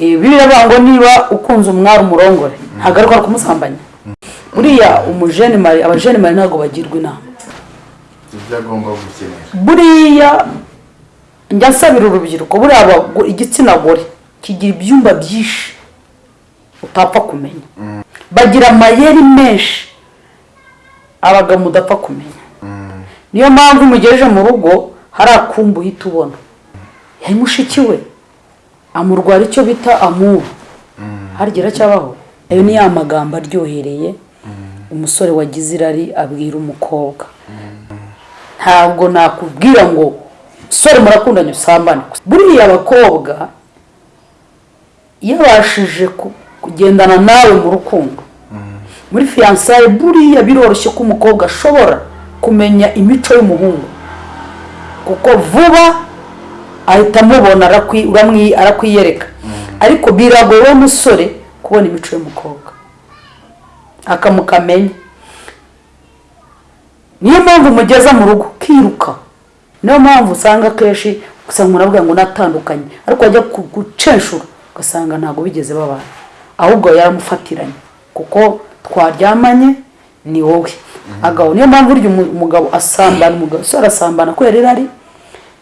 Eh, ngo niba ukunze umwari umurongore ntabwo ari kwa kumusambanya buriya umujene mari abajene mari ntabwo bagirwa inama. Ibyo agomba gukenera buriya njya nsabira urubyiruko buriya igitsina gore kigira ibyumba byinshi utapfa kumenya. Bagira amayeri menshi abagabo mudapfa kumenya. Niyo mpamvu umugejeje mu rugo hari akumbu uhita ubona. Yari mushiki we. Amurwara icyo bita amubu harigera cyabaho ayo ni ya magambo aryohereye umusore wagize irari abwira umukobwa. Ntabwo nakubwira ngo sore murakundanye usambane. Buriya abakobwa iyo abashije ku- kugendana nawe mu rukundo. Muri fiyansaye buriya biroroshye ko umukobwa ashobora kumenya imico y'umuhungu. Kuko vuba ahita amubona arakwiyereka. Ariko biragoye wa musore kubona imico y'umukobwa. Akamukamenya. Niyo mpamvu umugeza mu rugo ukiruka niyo mpamvu usanga akenshi usanga umuntu avuga ngo natandukanye. Ariko wajya gucenshura ugasanga ntabwo bigeze babana. Ahubwo yaramufatiranye. Kuko twaryamanye ni wowe. Agabo niyo mpamvu burya umu- umugabo asambana umugabo usore asambana kubera irari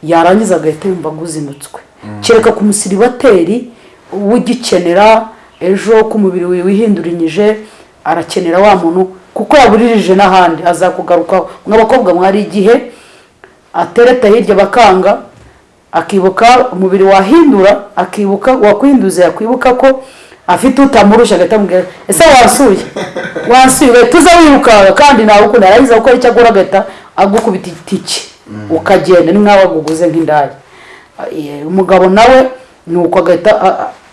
yarangiza agahita yumva aguzinutswe. Kereka ku musiribateri ugikenera ejo ko umubiri we wihindurinyije arakenera wa muntu kuko yaburirije n'ahandi azakugarukaho mw'abakobwa mwari igihe atereta hirya bakanga akibuka umubiri wahindura akibuka wakwihinduza yakwibuka ko afite utamurusha agahita amubwira ese wansuye? Ugahita uza wirukanka kandi nawe ukunda. Yarangiza gukora icyo agura agahita agukubita itike ukagenda ni nk'aho aguguze nk'indaya. Eh, umugabo nawe ni uko agahita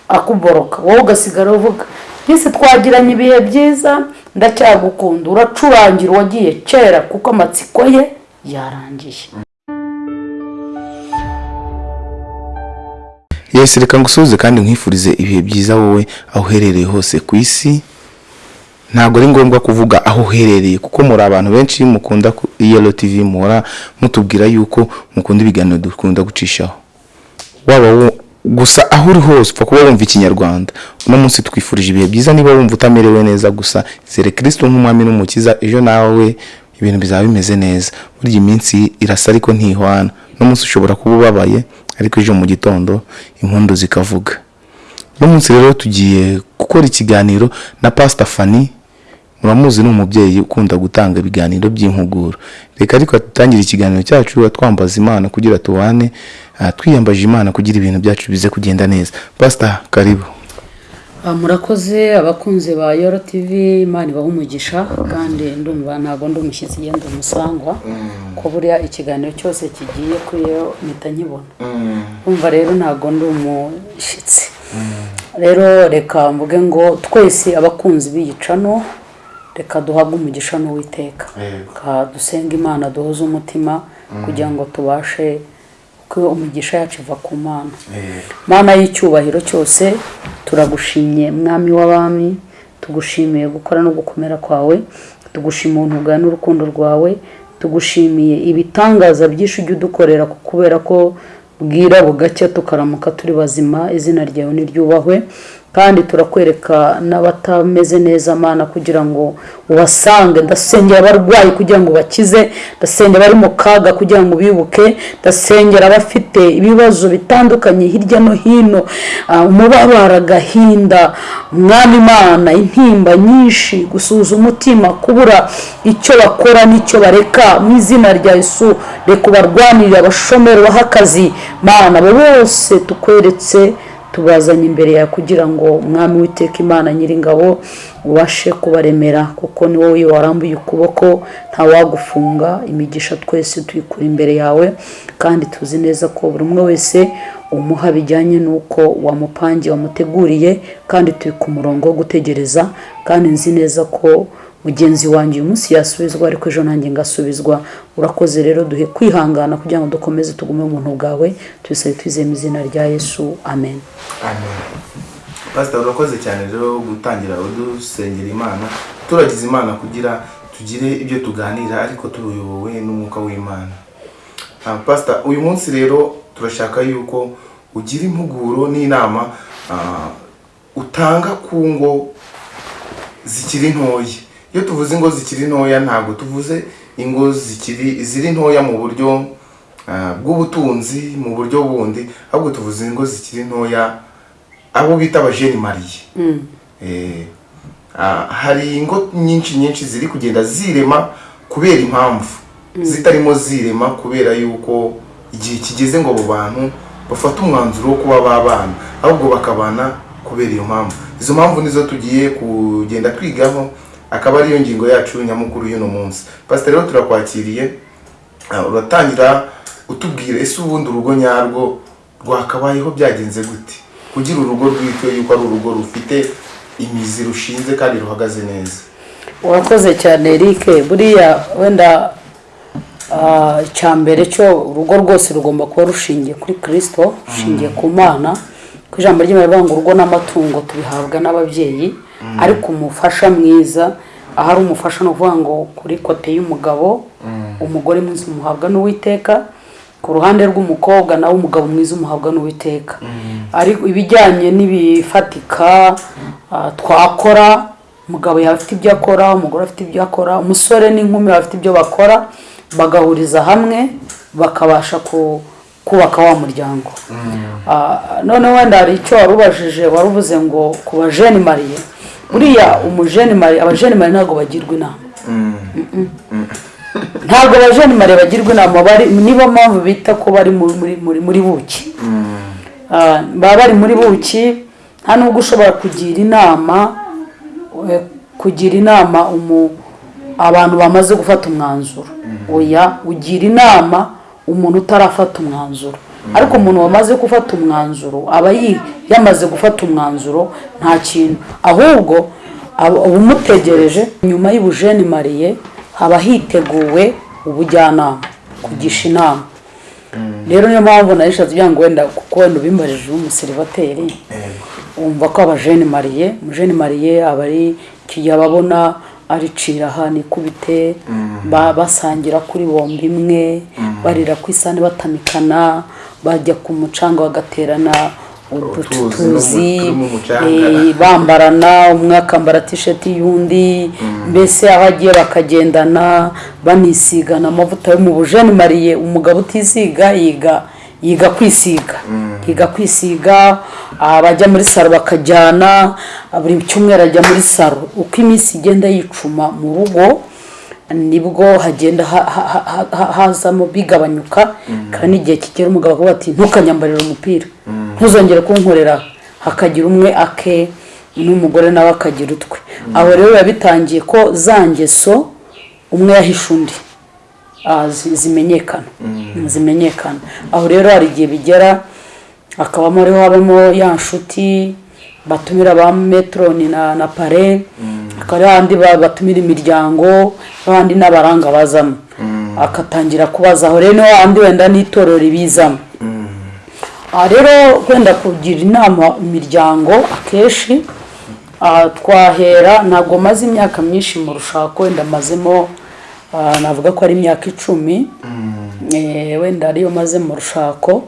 akuboroka. Wowe ugasigara uvuga twese twagiranye ibihe byiza? Ndacyagukunda. Uracurangira uwagiye kera kuko amatsiko ye yarangiye yesi reka ngusuhuze kandi nkwifurize ibihe byiza wowe aho uherereye hose ku isi. Ntabwo ari ngombwa kuvuga aho uherereye kuko muri abantu benshi mukunda ku iyelo tv muhora mutubwira yuko mukunda ibiganiro dukunda gucishaho. Waba gusa aho uri hose upfa kuba wumva ikinyarwanda. Uno munsi twifurije ibihe byiza niba wumva utamerewe neza gusa zere kirisito nk'umwami n'umukiza ejo nawe ibintu bizaba bimeze neza. Burya iminsi irasa ariko ntihwana. Uno munsi ushobora kuba ubabaye ariko ejo mu gitondo impundu zikavuga. Uno munsi rero tugiye gukora ikiganiro na pasita fani muramuzi ni umubyeyi ukunda gutanga ibiganiro by'impuguro reka ariko dutangire ikiganiro cyacu twambaza imana kugira tubane ah, twiyambaje imana kugira ibintu byacu bize kugenda neza. Pasita karibu. Murakoze abakunzi ba yoro tv imana ibaha umugisha kandi ndumva ntabwo ndi umushyitsi ngenda umusangwa ko buriya ikiganiro cyose kigiye kuri yo mpita nkibona. Umva rero ntabwo ndi umushyitsi. Rero reka mvuge ngo twese abakunzi b'iyicano reka duhabwe umugisha n'uwiteka. Reka dusenge imana duhuze umutima kugira ngo tubashe ko umugisha yacu iva ku mana. Mana y'icyubahiro cyose turagushimye mwami w'abami tugushimiye gukora no gukomera kwawe tugushimiye ubuntu bwawe n'urukundo rwawe tugushimiye ibitangaza byinshi ujya udukorera kubera ko bwira bugacya tukaramuka turi bazima izina ryawe niryubahwe kandi turakwereka n'abatameze neza mana kugira ngo ubasange. Ndasengera abarwayi kugira ngo bakize ndasengera abari mu kaga kugira ngo bibuke ndasengera abafite ibibazo bitandukanye hirya no hino ah, umubabaro agahinda. Mwami imana intimba nyinshi gusuhuza umutima kubura icyo bakora n'icyo bareka. Mu izina rya yesu reka ubarwanirire abashomeri baha akazi. Mana bose tukweretse tubazanye imbere yawe kugira ngo umwami witeka imana nyiringabo ubashe kubaremera kuko ni wowe warambuye ukuboko ntawagufunga imigisha twese tuyikura imbere yawe kandi tuzi neza ko buri umwe wese umuha bijyanye n'uko wamupangiye wamuteguriye kandi turi ku murongo wo gutegereza kandi nzi neza ko mugenzi wanjye uyu munsi yasubizwa ariko ejo nanjye ngasubizwa. Urakoze rero duhe kwihangana kugira ngo dukomeze tugume mu buntu bwawe tubisabe twizeye mu izina rya yesu. Amen. Pasita urakoze cyane rero gutangira udusengera imana. Turagize imana kugira tugire ibyo tuganira ariko tuyobowe n'umwuka w'imana. Ah, pasita uyu munsi rero turashaka yuko ugira impuguro n'inama ah, utanga ku ngo zikiri ntoya. Iyo tuvuze ingo zikiri ntoya ntabwo tuvuze ingo zikiri ziri ntoya mu buryo ah, bw'ubutunzi mu buryo bundi ahubwo tuvuze ingo zikiri ntoya abo bita abajeni mariye Eh, ah, hari ingo nyinshi nyinshi ziri kugenda zirema kubera impamvu. Zitarimo zirema kubera yuko igihe kigeze ngo abo bantu bafate umwanzuro wo kuba babana ahubwo bakabana kubera iyo mpamvu. Izo mpamvu nizo tugiye kugenda twigaho akaba ariyo ngingo yacu nyamukuru y'uno munsi. Pasiteri rero turakwakiriye ah, uratangira utubwira ese ubundi urugo nyarwo rwakabayeho byagenze gute? Kugira urugo rwitwe yuko ari urugo rufite imizi rushinze kandi ruhagaze neza. Urakoze cyane Eric. Buriya wenda ah, mbere cyo urugo rwose rugomba kuba rushingiye kuri kirisito rushingiye ku mana. Ku ijambo rivuga ngo urugo n'amatungo tubihabwa n'ababyeyi. Ariko umufasha mwiza ahari umufasha ni ukuvuga ngo kuri kote y'umugabo umugore mwiza umuhabwa n'uwiteka ku ruhande rw'umukobwa nawe umugabo mwiza umuhabwa n'uwiteka. Ariko ibijyanye n'ibifatika ah, twakora umugabo yaba afite ibyo akora umugore afite ibyo akora umusore n'inkumi bafite ibyo bakora bagahuriza hamwe bakabasha ku- kubaka wa muryango. Ah, none wenda hari icyo wari ubajije wari uvuze ngo ku bajeni mariye buriya umujeni mariye abajeni mariye ntabwo bagirwa inama. Ntabwo abajeni mariye bagirwa inama nibo mpamvu bita ko bari muri muri muri muri buki. Ah, baba bari muri buki nta nubwo ushobora kugira inama eh, kugira inama umu abantu bamaze gufata umwanzuro. Oya ugira inama umuntu utarafata umwanzuro. Ariko umuntu wamaze gufata umwanzuro aba yamaze gufata umwanzuro nta kintu. Ahubwo umutegereje nyuma y'ubujeni mariye haba hiteguwe ubujyanama kugisha inama. Rero niyo mpamvu narishatse kugira ngo wenda kuko wenda ubimbarije umuserivateri wumva ko abajeni mariye umujeni mariye aba ari icyo gihe ababona aricira aha nikubite ba- basangira kuri bombi imwe barira ku isahani batamikana bajya ku mucanga bagaterana Utuzi eh, bambarana umwe akambara tisheti y'undi mbese aho agiye bakagendana banisigana amavuta yo mu bujeni mariye umugabo utisiga yiga yiga kwisiga. Yiga kwisiga abajya muri saro bakajyana buri cyumweru ajya muri saro uko iminsi igenda yicuma mu rugo ni bwo hagenda ha- ha- ha- ha- hazamo bigabanyuka kandi n'igihe kigera umugabo akavuga ati ntukanyambarire umupira. Ntuzongere kunkorera. Hakagira umwe ake n'umugore nawe akagira utwe. Aho rero biba bitangiye ko za ngeso umwe yahishe undi. Ah, zi- zimenyekana. Zimenyekana. Aho rero hari igihe bigera hakabamo rero habamo ya nshuti batumira ba metroni na, na pare. Hakaba hari ahandi ba- batumira imiryango n'abandi n'abaranga bazamo. Akatangira kubaza aho rero ni ho handi wenda n'itorero ribizamo. Aha rero wenda kugira inama imiryango akenshi ah, twahera ntabwo maze imyaka myinshi mu rushako wenda mazemo ah, navuga ko ari imyaka icumi. Eh, wenda ariyo maze mu rushako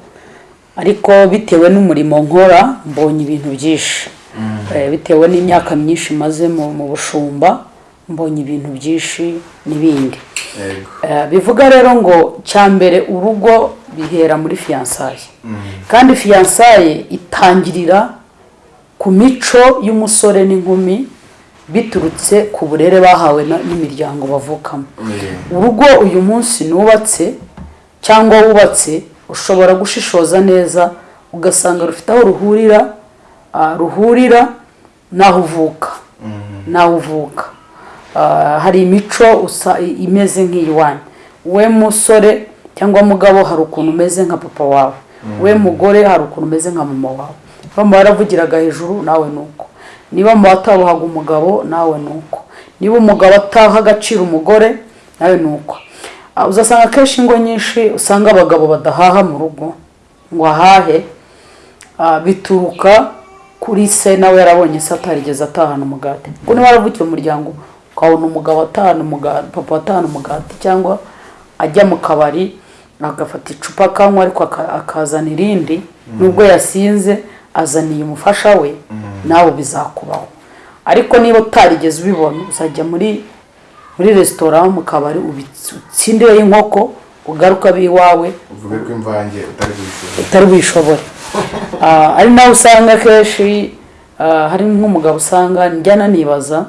ariko bitewe n'umurimo nkora mbonye ibintu byinshi. Eh, bitewe n'imyaka myinshi maze mu bushumba mbonye ibintu byinshi n'ibindi. Eh, bivuga rero ngo cya mbere urugo bihera muri fiyansaye kandi fiyansaye itangirira ku mico y'umusore n'inkumi biturutse ku burere bahawe n'imiryango bavukamo. Urugo uyu munsi nubatse cyangwa wubatse ushobora gushishoza neza ugasanga rufite aho ruhurira ah, ruhurira n'aho uvuka. N'aho uvuka. Ah, hari imico imeze nk'iyiwanyu we musore cyangwa mugabo hari ukuntu umeze nka papa wawe. We mugore hari ukuntu umeze nka mama wawe. Baba baravugiraga hejuru nawe ni uko. Niba mu batabuhaga umugabo nawe ni uko. Niba umugabo ataha agaciro umugore nawe ni uko. Uzasanga akenshi ingo nyinshi usanga abagabo badahaha mu rugo. Ngo ahahe? Ah, bituruka kuri se nawe yarabonye se atarigeze atahana umugati. Kuko niba waravukiye mu muryango ukabona umugabo atahana umugati papa atahana umugati cyangwa ajya mu kabari agafata icupa akanywa ariko aka- akazana irindi. Nubwo yasinze azaniye umufasha we nawe bizakubaho. Ariko niba utarigeze ubibona uzajya muri muri resitora mu kabari utsindireyo inkoko ugaruka abe iwawe uvuge ko imvange utari buyishobore Ah, ari nawe usanga akenshi ah, hari nk'umugabo usanga njyana nibaza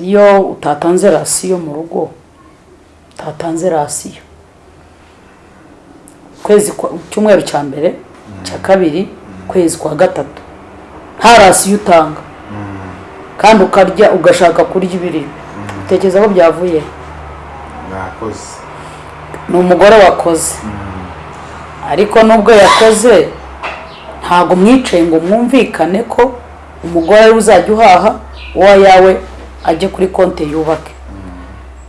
iyo utatanze rasiyo mu rugo utatanze rasiyo. Kwezi kwa cyumweru cya mbere cya kabiri kwezi kwa gatatu. Nta rasiyo utanga. Kandi ukarya ugashaka kurya ibiribwa. Utekereza ko byavuye? Mwakoze ni umugore wakoze. Ariko nubwo yakoze ntabwo mwicaye ngo mwumvikane ko umugore ari we uzajya uhaha uwo yawe ajye kuri konti yubake.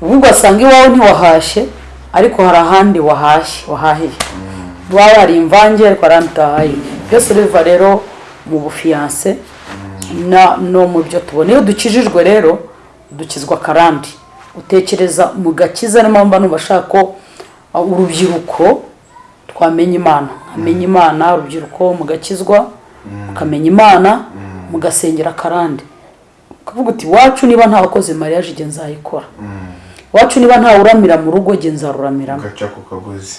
Ubu ugasanga iwawe ntiwahashye ariko hari ahandi wahashye wahahiye. Waba hari imvange ariko hari ahandi utahahiye byose biva rero mu bufiyanse na- no mu byo tubona. Iyo dukijijwe rero dukizwa akarandi utekereza mu gakiza niyo mpamvu numva ashaka ko uh, urubyiruko twamenya imana. Nkamenya imana urubyiruko mugakizwa mukamenya imana mugasengera akarande ukavuga uti iwacu niba nta wakoze mariage igihe nzayikora. Iwacu niba nta uramira mu rugo igihe nzaruramiramo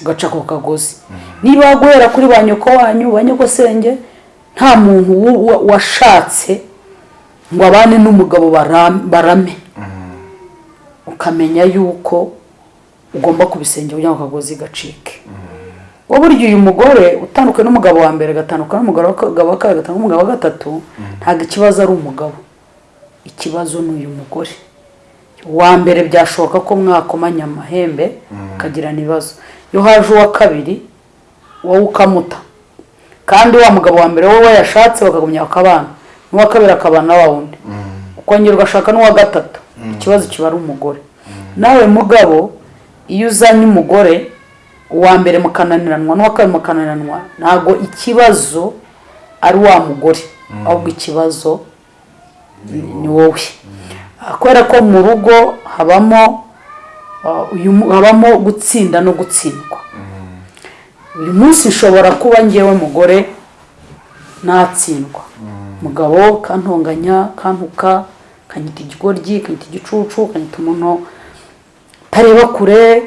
ugaca ku kagozi. Niba guhera kuri ba nyoko wanyu ba nyogosenge nta muntu washatse ngo abane n'umugabo baram- barame. Ukamenya yuko ugomba kubisengera kugira ngo akagozi gacike. Wowe burya uyu mugore utandukanye n'umugabo wa mbere agatandukana n'umugabo wa ka- wa kabiri agatandukana n'umugabo wa gatatu ntabwo ikibazo ari umugabo. Ikibazo ni uyu mugore. Uwa mbere byashoboka ko mwakomanya amahembe ukagirana ibibazo iyo haje uwa kabiri wowe ukamuta. Kandi wa mugabo wa mbere wowe yashatse bakagumya bakabana n'uwa kabiri akabana na wa wundi. Ukongera ugashaka n'uwa gatatu. Ikibazo kiba ari umugore. Nawe mugabo iyo uzanye umugore uwa mbere mukananiranwa n'uwa kabiri mukananiranwa ntabwo ikibazo ari wa mugore. Ahubwo ikibazo ni wowe. Kubera ko mu rugo habamo ah, uyu habamo gutsinda no gutsindwa. Uyu munsi nshobora kuba ngewe mugore natsindwa mugabo kantonganya kantuka kanyita ikigoryi kanyita igicucu kanyita umuntu utareba kure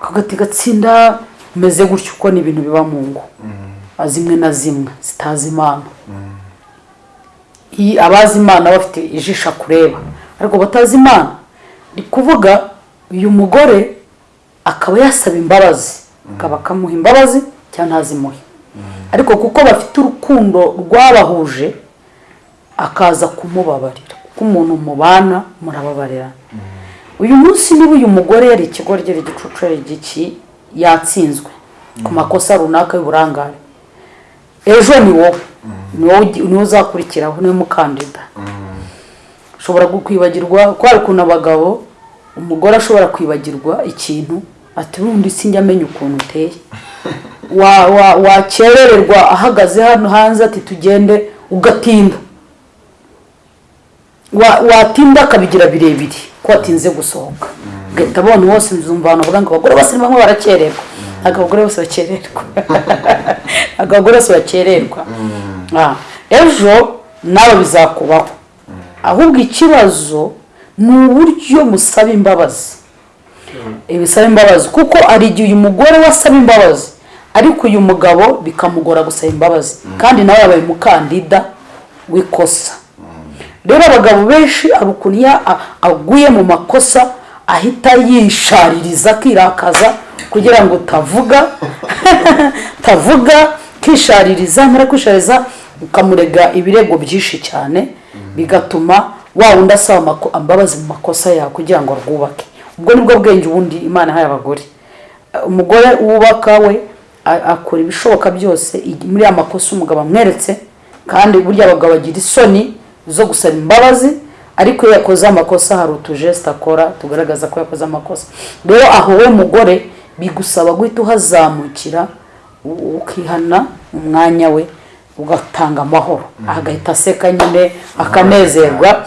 kagati gatsinda umeze gutyo uko ni ibintu biba mu ngo. Zimwe na zimwe zitazi imana. Iyi abazi imana bafite ijisho kureba. Ariko batazi imana ni kuvuga uyu mugore akaba yasaba imbabazi. Akaba akamuha imbabazi cyangwa ntazimuhe. Ariko kuko bafite urukundo rwabahuje akaza kumubabarira. Kuko umuntu mubana murababarira. Uyu munsi niba uyu mugore yari ikigoryi igicucu yari igiki yatsinzwe. Ku makosa runaka y'uburangare. Ejo ni wowe. Ni wowe ugi- ni wowe uzakurikiraho ni we mukandida. Ushobora kwibagirwa ko hari ukuntu abagabo umugore ashobora kwibagirwa ikintu ati ubundi sinjya amenya ukuntu uteye. Wa- wa- wakerererwa ahagaze hano hanze ati tugende ugatinda watinda akabigira birebire ko watinze gusohoka ugahita abona hose nzumva abantu bavuga ngo abagore bose ni bamwe barakererwa. Ntabwo abagore bose bakererwa. Ntabwo abagore bose bakererwa. Ah, ejo nawe bizakubaho. Ahubwo ikibazo ni uburyo musaba imbabazi. Ibisaba imbabazi. Kuko hari igihe uyu mugore we asaba imbabazi ariko uyu mugabo bikamugora gusaba imbabazi. Kandi nawe yabaye umukandida w'ikosa. Rero abagabo benshi hari ukuntu iyo a- aguye mu makosa ahita yishaririza akirakaza kugira ngo utavuga tavuga kishaririza mara kwishaririza ukamurega ibirego byinshi cyane bigatuma wa wundi asaba imbabazi mu makosa yawe kugira ngo arwubake. Ubwo ni bwo bwenge ubundi imana yahaye abagore. Umugore wubaka we akora ibishoboka byose muri ya makosa umugabo amweretse kandi burya abagabo bagira isoni zo gusaba imbabazi ariko iyo yakoze amakosa hari utujesita akora tugaragaza ko yakoze amakosa. Rero aho we mugore bigusaba guhita uhazamukira ukihana umwanya we ugatanga amahoro. Agahita aseka nyine akanezerwa.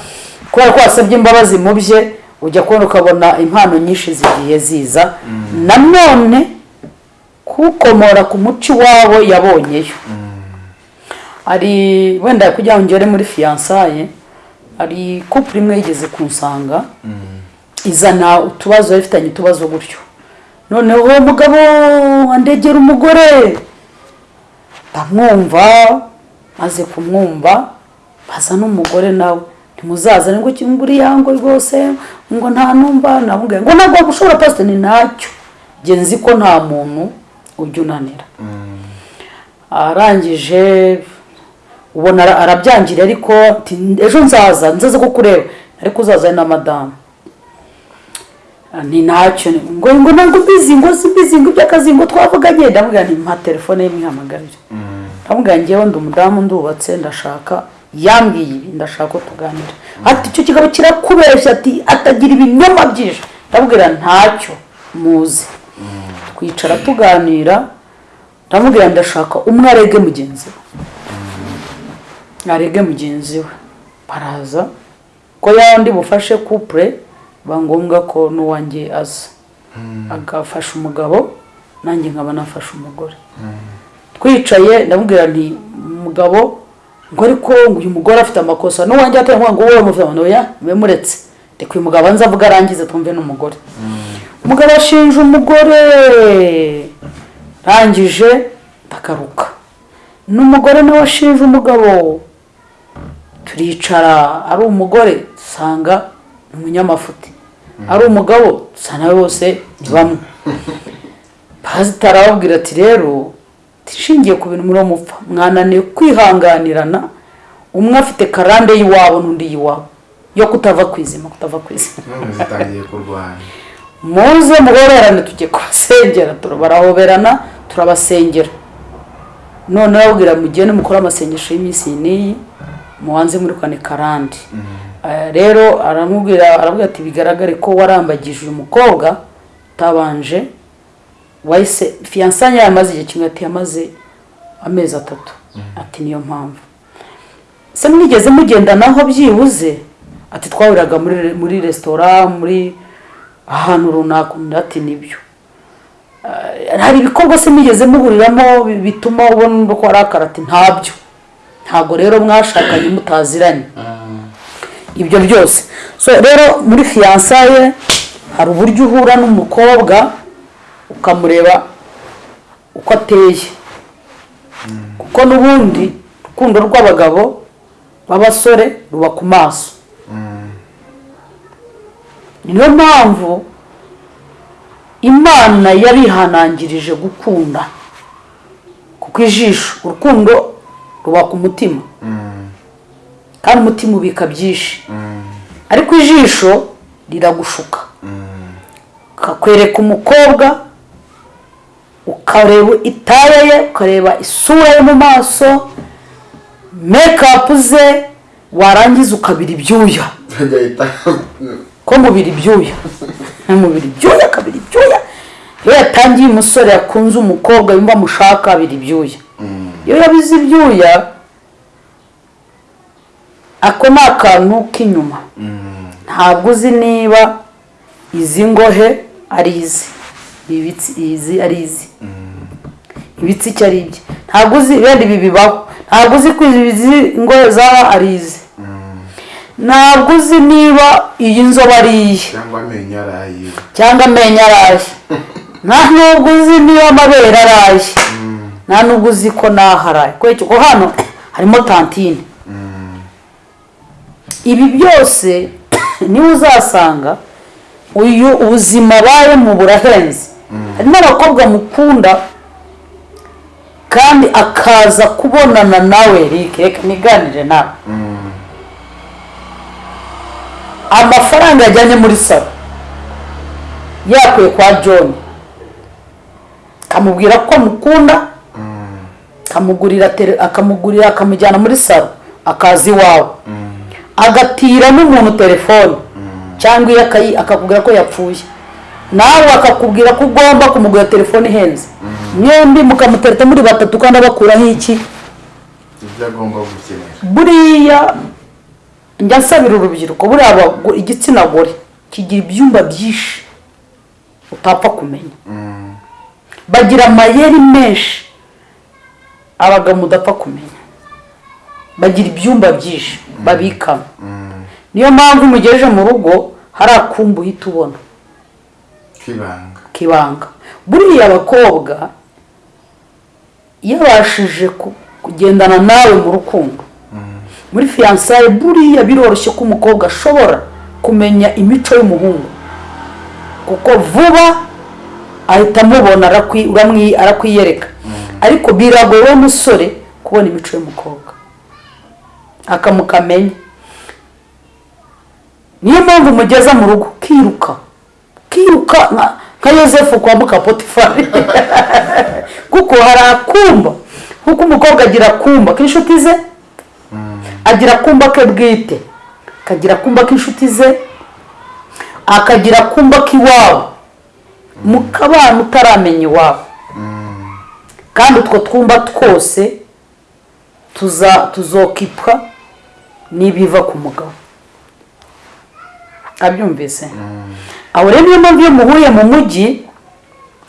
Kubera ko wasabye imbabazi mu bye ujya kubona ukabona impano nyinshi zigiye ziza. Nanone kuwukomora ku muco iwabo yabonyeyo. Hari wenda kugira ngo ngere muri fiyansaye hari couple imwe yigeze kunsanga izana utubazo yari ifitanye utubazo gutyo. Noneho uwo mugabo andegera umugore ndamwumva maze kumwumva baza n'umugore nawe. Ntimuzazane ngo kimburi yango rwose ngo nta numva namubwiye. Ngo ntabwo gushobora pasite ni ntacyo. Nzi ko nta muntu ujya unanira arangije ubona ara- arabyangira ariko ejo nzaza nzaza kukureba ariko uzaza na madamu. Ah, ni ntacyo ngo ngo ntabwo mbizi ngo si mbizi ngo iby'akazi ngo twavuganye. Ndamubwira nti mpa telefone ye mwihamagarire ndamubwira ngewe ndi umudamu ndubatse ndashaka. Yambwiye ibi ndashaka ko tuganira. Ati icyo kigabo kirakubeshya ati atagira ibinyoma byinshi. Ndamubwira ntacyo muzi. Twicara tuganira. Ndamubwira ndashaka umwe arege mugenzi we. Arege mugenzi we. Baraza. Ko yandi bufashe couple biba ngombwa ko n'uwanjye aza. Agafasha umugabo nanjye nkaba nafashe umugore. Twicaye ndamubwira nti umugabo ngo ariko uyu mugore afite amakosa n'uwanjye atari ngo wowe oya mube muretse reka uyu mugabo nza avuga arangize twumve n'umugore. Umugabo ashinja umugore. Rangije ndagaruka n'umugore nawe ashinja umugabo. Turicara ari umugore dusanga umunyamafuti. Ari umugabo dusa nawe bose ni bamwe. Pasitari arababwira ati rero tishingiye ku bintu muri mupfa mwananiwe kwihanganirana. Umwe afite karande y'iwabo n'undi y'iwabo. Yo kutava ku izima kutava ku izima. Muze muhoberane tujye kubasengera barahoberana turabasengera. None arababwira mugende mukore amasengesho y'iminsi iyi n'iyi. Mubanze muri kane karande Eh, rero aramubwira arabwira ati bigaragare ko warambagije uyu mukobwa utabanje. Wahise fiyansanya yamaze igihe kimwe ati yamaze amezi atatu. Ati niyo mpamvu. Se mwigeze mugendanaho byibuze? Ati twahuriraga muri muri resitora muri ahantu runaka. Undi ati ni byo. Eh, hari ibikorwa se mwigeze muhuriramo bi- bituma ubona ko arakara ati ntabyo. Ntabwo rero mwashakanye mutaziranye. Ibyo byose. So rero muri fiyansaye hari uburyo uhura n'umukobwa ukamureba uko ateye. Kuko n'ubundi urukundo rw'abagabo b'abasore ruba ku maso. Niyo mpamvu imana yabihanangirije gukunda. Kuko ijisho urukundo ruba ku mutima kandi umutima ubika byinshi. Ariko ijisho riragushuka. Ukakwereka umukobwa ukareba itaya ye ukareba isura ye mu maso mekapu ze warangiza ukabira ibyuya. Ko mubiri ibyuya? Mubiri ibyuya akabira ibyuya. Iyo yatangiye umusore yakunze umukobwa yumva amushaka abira ibyuya. Iyo yabize ibyuya ako ni akantu k'inyuma. Ntabwo uzi niba izi ngohe ari izi. Ibitsi izi ari izi. Ibitsi icyo ari ibye? Ntabwo uzi wenda ibi bibaho. Ntabwo uzi ko izi ngohe zaba ari izi. Ntabwo uzi niba iyi nzoba ari iye cyangwa amenyo araye cyangwa amenyo araye nta nubwo uzi niba amabere araye nta nubwo uzi ko naho araye kubera ko hano harimo tantine. Ibi byose niba uzasanga uyu ubuzima abayemo burahenze. Hari n'abakobwa mukunda kandi akaza kubonana nawe rike reka niganire nawe. Amafaranga yajyanye muri salo. Yakuye kwa john. Akamubwira ko amukunda akamugurira akamugurira akamujyana muri salo akaza iwawe. Agatira n'umuntu telefone cyangwa iyo akakubwira ko yapfuye. Nawe akakubwira ko ugomba kumugurira telefone ihenze. Mwembi mukamutereta muri batatu kandi abakuraho iki? Ibyo agomba gukenera. Buriya njya nsabira urubyiruko buriya igitsina gore kigira ibyumba byinshi utapfa kumenya. Bagira amayeri menshi. Abagabo mudapfa kumenya. Bagira ibyumba byinshi babikamo. Niyo mpamvu mugejeje mu rugo hari akumba uhita ubona. Kibanga. Kibanga. Buriya abakobwa iyo abashije ku- kugendana nawe mu rukundo. Muri fiyansaye buriya biroroshye ko umukobwa ashobora kumenya imico y'umuhungu. Kuko vuba ahita amubona arakwiyereka. Ariko biragoye we musore kubona imico y'umukobwa. Akamukamenya. Niyo mpamvu mugeza mu rugo kiruka. Kiruka nka- yosefu kwambuka potifari. Kuko hari akumba. Kuko umukobwa agira akumba. K'inshuti ze? Agira akumba ke bwite. Akagira akumba k'inshuti ze. Akagira akumba k'iwabo. Mu kabana utaramenya iwabo. Kandi utwo twumba twose tuza tuzokipwa n'ibiva ku mugabo. Abyumvise? Aho rero niyo mpamvu iyo muhuye mu mujyi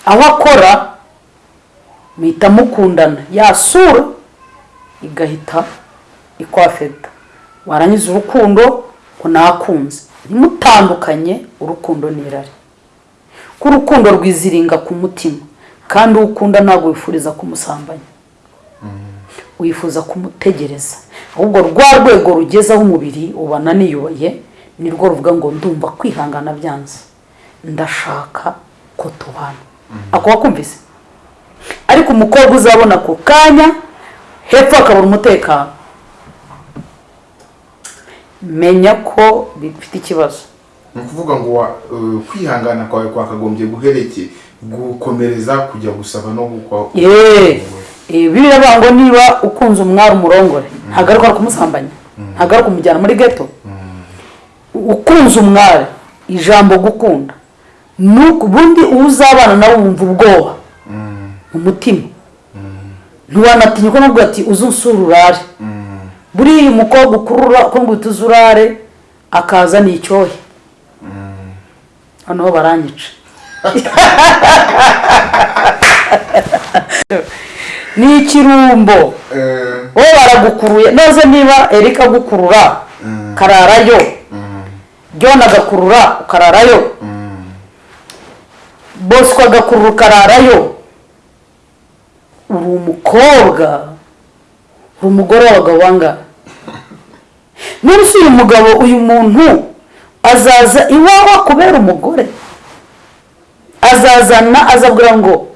aho akora muhita mukundana. Yasura igahita ikwafeta. Warangiza urukundo ngo nakunze. Ntimutandukanye urukundo n'irari ko urukundo rwiziringa ku mutima. Kandi uwo ukunda ntabwo wifuriza kumusambanya wifuza kumutegereza. Ahubwo rwa rwego rugezeho umubiri ubona niyubaye nirwo ruvuga ngo ndumva kwihangana byanze. Ndashaka ko tubana. Ako wakumvise? Ariko umukobwa uzabona ako kanya hepfo akabura umutekano. Menya ko bifite ikibazo. Ni ukuvuga ngo uh, kwihangana kwawe kwakagombye guhereke gukomereza kujya gusaba no gukwa yeee biriya bavuga ngo niba ukunze umwari umurongore ntagaruka kumusambanya ntagaruka kumujyana muri geto ukunze umwari ijambo gukunda nuko ubundi uwo uzabana nawe wumva ubwoba. Mu mutima. Ntiwanatinya ko nabwo ati uze unsura urare. Buriya umukobwa ukurura uko ngo uhita akaza ni icyohe. Hano ho baranyica. ni ikirumbo Eh, wowe baragukuruye. Neza niba erika agukurura kararayo. John agakurura ukararayo bosco agakurura ukararayo uri umukobwa. Uri umugore w'abagabo none se uyu mugabo uyu muntu azaza iwawe akubera umugore. Azazana azabwira ngo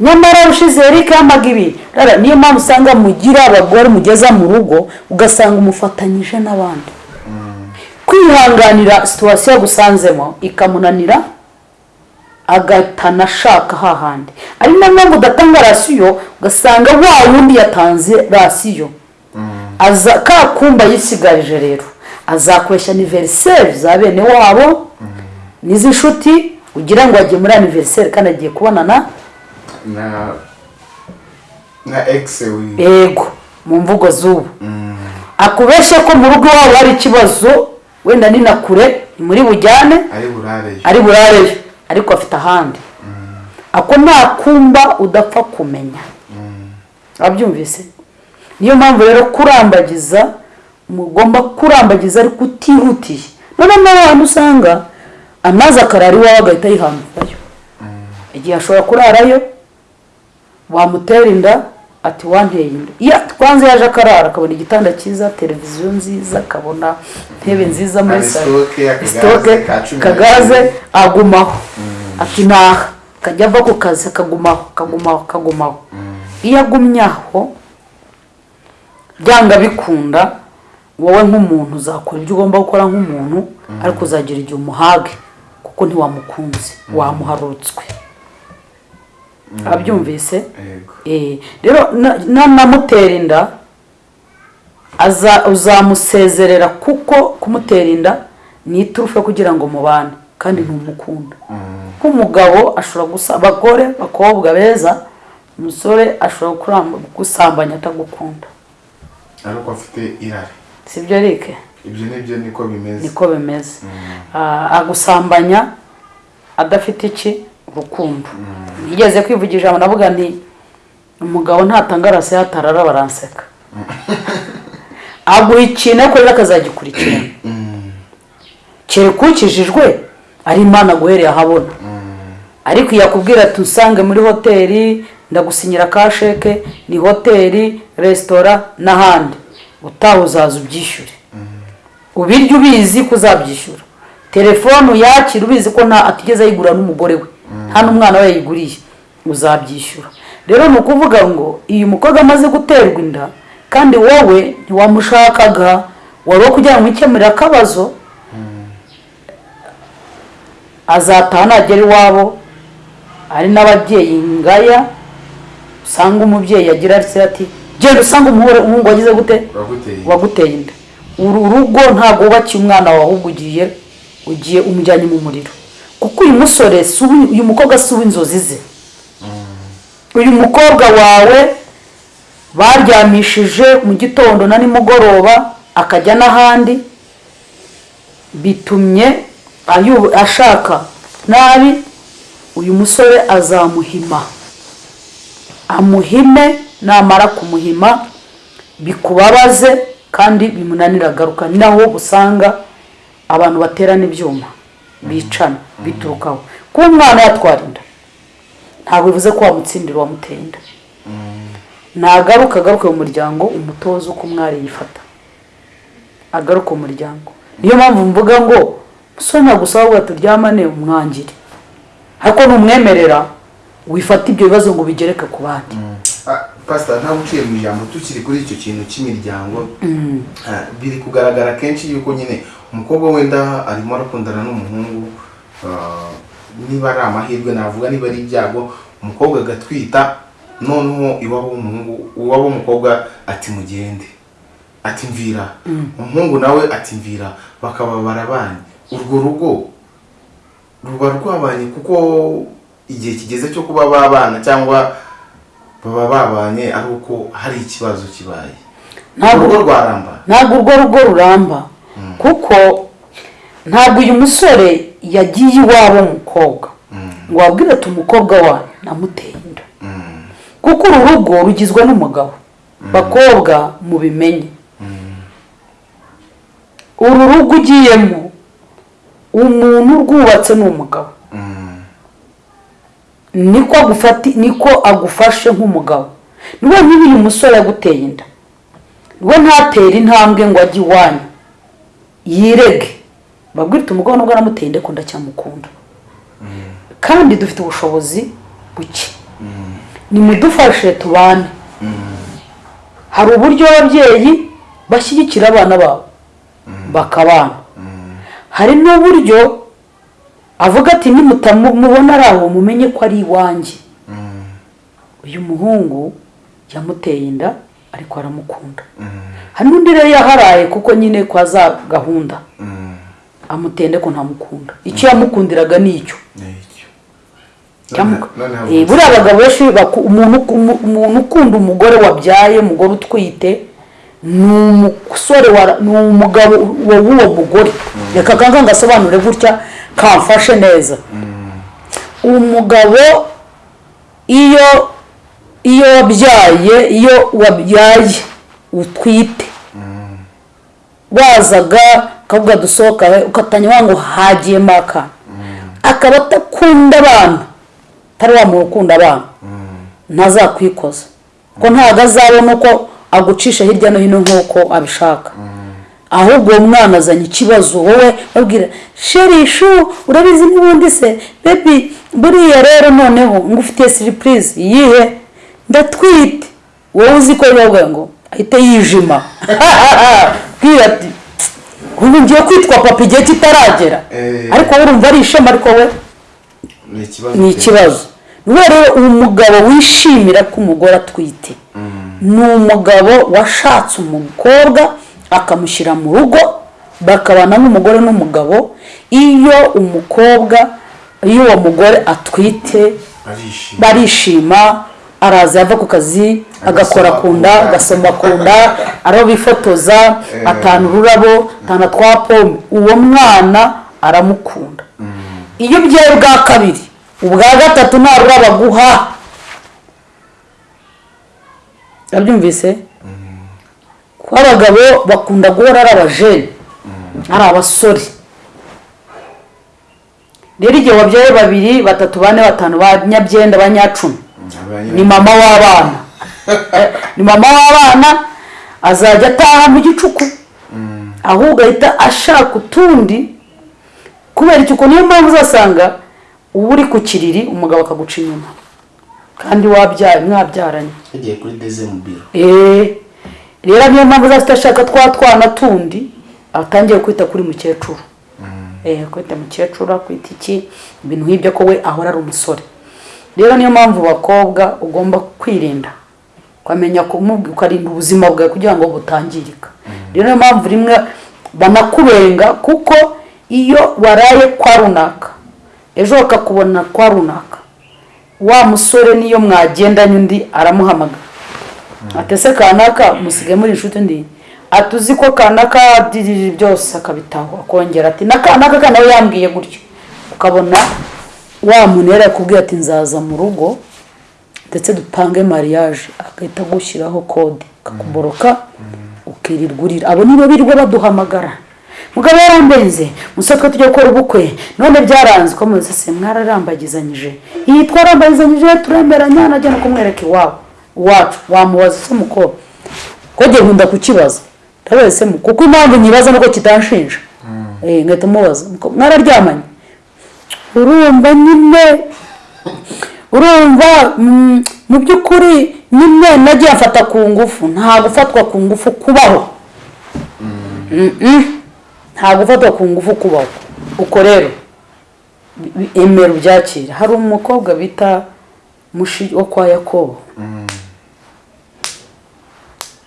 nyamara ushize Eric yamaga ibi. Niyo mpamvu usanga mugira abagore mugeza mu rugo ugasanga umufatanyije n'abandi. Kwihanganira situwasiyo yagusanzemo ikamunanira agatana ashaka hahandi ari na yo mpamvu udatanga rasiyo ugasanga wa wundi yatanze rasiyo. Aza ka kumba yisigarije rero azakoresha aniveriseri za bene wabo n'iz'inshuti ugira ngo agiye muri aniveriseri kandi agiye kubonana? Na na ex wi ego mu mvugo z'ubu. Akubeshye ko mu rugo iwabo hari ikibazo wenda ni na kure ni muri bujyane? Ari burareyo ari burareyo ariko afite ahandi. Ako nta kumba udapfa kumenya. Wabyumvise? Niyo mpamvu rero kurambagiza mugomba kurambagiza ariko utihutiye. Noneho n'abantu usanga amazi akarara iwawe agahita yihambirayo igihe ashobora kurarayo wamutera inda ati wanteye inda iyo twanze yaje akarara akabona igitanda cyiza televiziyo nziza akabona intebe nziza muri salo sitoke, kagaze agumaho. Ati naha akajya ava ku kazi akagumaho akagumaho akagumaho. Iyo agumye aho byanga bikunda wowe nk'umuntu uzakora ibyo ugomba gukora nk'umuntu ariko uzagira igihe umuhage. Kuko ntiwamukunze wamuharutswe. Abyumvise? Yego. Eh, rero na- nanamutera inda uzamusezerera kuko kumutera inda ni iturufu kugira ngo mubane kandi ntumukunda. Nk'umugabo ashobora gusa abagore abakobwa beza umusore ashobora gusambanya atagukunda. Ariko afite irari. Sibyo Eric? Ibyo ni byo niko bimeze. Niko bimeze. Ah, agusambanya adafite iki? Urukundo. Nigeze kwivugisha ijambo navuga nti umugabo ntatanga rasi yatarara baranseka. Aguha ikintu ariko rero akazagikurikirana. Kereka ukijijwe ari imana guhereye ahabona ariko yakubwira ati usange muri hoteli ndagusinyira ka sheke ni hoteli resitora n'ahandi. Utaha uzaza ubyishyure. Ubirya ubizi ko uzabyishyura telefone uyakira ubizi ko nta atigeze ayigura n'umugore we. Nta n'umwana we yayiguriye. Uzabyishyura. Rero ni ukuvuga ngo iyo umukobwa amaze guterwa inda kandi wowe ntiwamushakaga wari wo kugira ngo ukemurire akabazo azataha nagera iwabo hari n'ababyeyi ngaya usanga umubyeyi agira ati genda usanga umuhungu wagize gute? Waguteye inda. Uru rugo ntabwo wubakiye umwana wawe ahubwo ugiye ugiye umujyanye mu muriro. Kuko uyu musore uyu mukobwa si uw'inzozi ze. Uyu mukobwa wawe baryamishije mu gitondo na nimugoroba akajya n'ahandi bitumye ashaka nabi uyu musore azamuhima. Amuhime namara kumuhima bikubabaze kandi bimunanira agaruka. Naho usanga abantu baterana ibyuma bicana biturukaho. Kuba umwana yatwara inda ntabwo bivuze ko wamutsindira uwamuteye inda. Nagaruka agaruke mu muryango umutoza uko umwari yifata. Agaruke mu muryango. Niyo mpamvu mvuga ngo musore nagusaba ngo turyamane umwangire. Ariko numwemerera wifata ibyo bibazo ngo ubigereke ku bandi. Pasita ntabwo uciye mu ijambo tukiri kuri icyo kintu cy'imiryango ah, biri kugaragara kenshi yuko nyine umukobwa wenda arimo arakundana n'umuhungu ah, niba ari amahirwe navuga niba ari ibyago umukobwa agatwita noneho iwabo w'umuhungu uwabo w'umukobwa ati mugende ati mvira. Umuhungu nawe ati mvira bakaba barabanye. Urwo rugo ruba rwabanye kuko igihe kigeze cyo kuba babana cyangwa baba babanye ari uko hari ikibazo kibaye. Ntabwo- urugo rwaramba. Ntabwo urwo rugo ruramba. Kuko ntabwo uyu musore yagiye iwabo w'umukobwa ngo wabwire ati umukobwa wanyu namuteye inda. Kuko uru rugo rugizwe n'umugabo. Bakobwa mubimenye. Uru rugo ugiyemo umuntu urwubatse ni umugabo. Niko agufati niko agufashe nk'umugabo. Niwe niba uyu musore yaguteye inda. We ntatera intambwe ngo ajye iwanyu. Yirege. Babwire uti umugabo nubwo aramuteye inda ko ndacyamukunda kandi dufite ubushobozi buke. Nimudufashe tubane. Hari uburyo ababyeyi bashyigikira abana babo. Bakabana. Hari n'uburyo avuga ati nimutamubona ari aho mumenye ko ari iwanjye. Uyu muhungu yamuteye inda ariko aramukunda. Hari n'undi rero yaharaye kuko nyine kwa za gahunda. Amutende ko ntamukunda. Icyo yamukundiraga ni icyo. Eh, buriya abagabo benshi umuntu ukunda umugore wabyaye umugore utwite ni umusore wa- ni umugabo wa- w'uwo mugore. Reka kanga ngasobanure gutya kamfashe neza. Umugabo iyo iyo wabyaye iyo wabyaye utwite. Wazaga ukavuga dusohoka ukatanya ngo hagiyemo akana akaba atakunda abana atari wa muntu ukunda abana ntazakwikoza ko ntabwo azabona uko agucisha hirya no hino nk'uko abishaka. Ahubwo uwo mwana azanye ikibazo wowe babwira sherishu urabizi n'ubundi se? Bebi buriya rero noneho ngufitiye siripurize iyihe ndatwite. Wowe uzi ko bibavuga ngo ahite yijima. Bwira ati ubu ngiye kwitwa papa igihe kitaragera. Eh. ariko wowe urumva ari ishema ariko we ni ikibazo rero umugabo wishimira ko umugore atwite. Ni umugabo washatse umukobwa akamushyira mu rugo bakabana n'umugore n'umugabo iyo umukobwa iyo uwo mugore atwite arishima. barishima araza yava ku kazi agakora ku nda agasoma ku nda ariho bifotoza atanu ururabo atanu twa pome. Uwo mwana aramukunda. Iyo ubyaye bwa kabiri ubwa gatatu ntabwo baguha urabyumvise kuko abagabo bakunda guhora ari abajene ari abasore. Rero igihe wabyaye babiri batatu bane batanu ba nyabyenda ba nyacumi. Ni mama w'abana. Ni mama w'abana azajya ataha mu gicuku. Ahubwo ahita ashaka utundi. Kubera icyo niyo mpamvu uzasanga uba uri ku kiriri umugabo akaguca inyuma. Kandi wabyaye mwabyaranye. Yagiye kuri deze mu biro. Eee rero niyo mpamvu uzafite ashaka twa twana tundi atangiye kwita kuri mukecuru. Eee kwita mukecuru kwita iki? Ibintu nk'ibyo ko we ahora ari umusore. Rero niyo mpamvu bakobwa ugomba kwirinda. Ukamenya kumubwira ukarinda ubuzima bwawe kugira ngo butangirika. Rero niyo mpamvu rimwe banakubenga kuko iyo waraye kwa runaka ejo bakakubona kwa runaka wa musore niyo mwagendanye undi aramuhamagara atese kanaka musigaye muri inshuti ndi ati uzi ko kanaka byose akabitaho. Akongera ati na kanaka ka nawe yambwiye gutyo. Ukabona wa muntu yari yakubwiye ati nzaza mu rugo ndetse dupange mariage. Agahita agushyiraho kode akakuboroka ukirirwa urira abo nibo birirwa baduhamagara. Mugabo yarambenze. Musore twe tujya gukora ubukwe. None byaranze. Ko muzi se? Mwararambagizanyije. Iyi twarambagizanyije turemeranya najya no kumwereka iwabo iwacu. Wamubaza se mukobwa ko njye nkunda kukibaza? Ndabaza se mu- kuko impamvu nyibaza nuko kitanshinja. Eh ngahita mubaza. Muko- mwararyamanye. Urumva nyine? Urumva? Mm, mu by'ukuri nyine nagiye mfata ku ngufu. Nta gufatwa ku ngufu kubaho. Mm-mm. Nta gufatwa ku ngufu kubaho uko rero. Emera ubyakire hari umukobwa bita mushi wo kwa yakobo.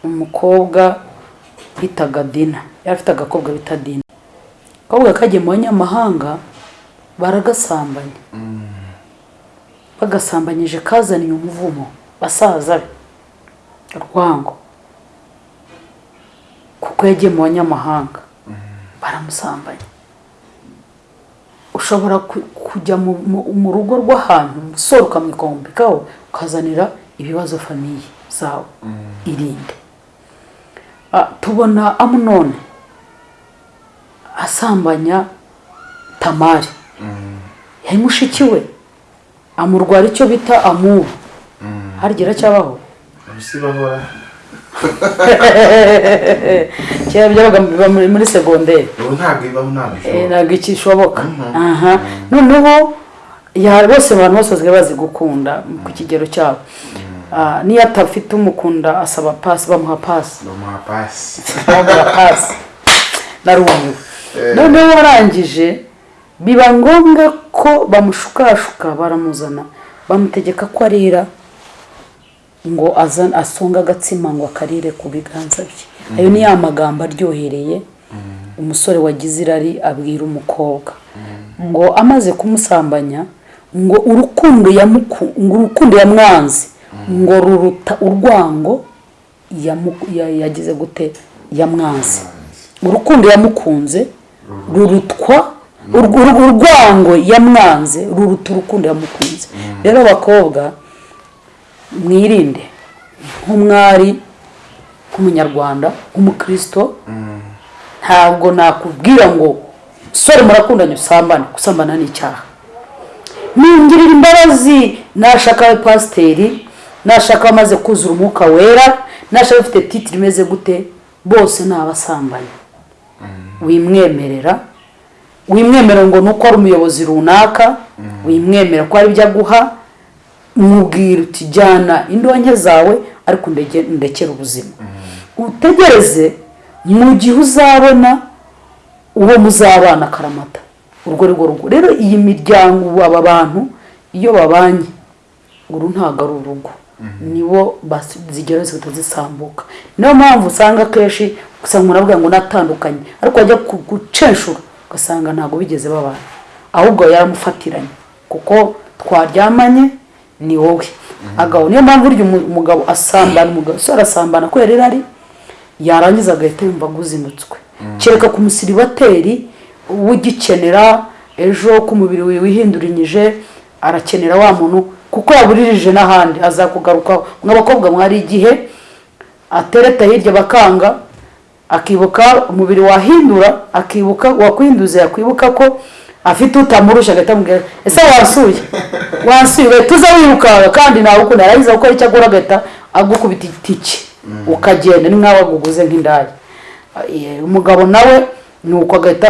Umukobwa bitaga dina. Yari afite agakobwa bita dina. Akabwa kagiye mu banyamahanga baragasambanya bagasambanyije kazaniye umuvumo basaza be urwango kuko yagiye mu banyamahanga. Baramusambanya ushobora ku- kujya mu- rugo rw'ahantu umusore ukamwikombekaho ukazanira ibibazo famiye zawe. Irinde. Ah, tubona amunone asambanya tamari. Yari mushiki we. Amurwara icyo bita amuru. Harigera cyabaho? kera byabaga muri segonderi ubu ntabwo ibaho ntabwo Eh, ntabwo ikishoboka aha. Noneho bose abantu bose basigaye bazi gukunda ku kigero cyabo. Ah, niyo atafite umukunda asaba pasi bamuha pasi bamuha pasi bamuha pasi narumiwe noneho warangije biba ngombwa ko bamushukashuka baramuzana. Bamutegeka ko arira ngo azan asonga agatsima ngo akarire ku biganza bye. Ayo ni ya magambo aryohereye. Umusore wagize irari abwira umukobwa. Ngo amaze kumusambanya ngo urukundo urukundo yamwanze ngo ruruta urwango yagize gute? Yamwanze. Urukundo yamukunze rurutwa urw- urw- urwango yamwanze ruruta urukundo yamukunze. Rero abakobwa mwirinde nk'umwari nk'umunyarwanda nk'umukristo. Ntabwo nakubwira ngo sore murakundanye usambane. Gusambana ni icyaha. Ningirira imbabazi nashaka pasiteri nashaka amaze kuzura umwuka wera nashaka afite titiri imeze gute bose ni abasambanyi wimwemerera wimwemerera ngo nuko ari umuyobozi runaka wimwemera ko hari ibyo aguha mubwira uti jyana indonke zawe ariko ndekere ubuzima. Utegereze mu gihe uzabona uwo muzabana akaramata urwo rugo rero iyi miryango ubu aba bantu iyo babanye uru ntabwo ari urugo. Nibo basi- zigera zihita zisambuka niyo mpamvu usanga akenshi usanga umuntu avuga ngo natandukanye. Ariko wajya gucenshura ugasanga ntabwo bigeze babana. Ahubwo yaramufatiranye kuko twaryamanye ni wowe. Agabo niyo mpamvu burya umu- umugabo asambana umugabo so arasambana kubera irari yarangiza agahita yumva aguzinutswe kereka ku musiribateri ugikenera ejo ko umubiri wihindurinyije arakenera wa muntu kuko yaburirije n'ahandi azakugarukaho. Mw'abakobwa mwari igihe atereta hirya bakanga akibuka umubiri wahindura akibuka wakwihinduza yakwibuka ko afite utamurusha agahita amubwira ese wansuye wansuye tuza wirukanka kandi nawe ukunda yarangiza gukora icyo agura agahita agukubita itike ukagenda. Ni nk'aho aguguze nk'indaya. Umugabo nawe ni uko agahita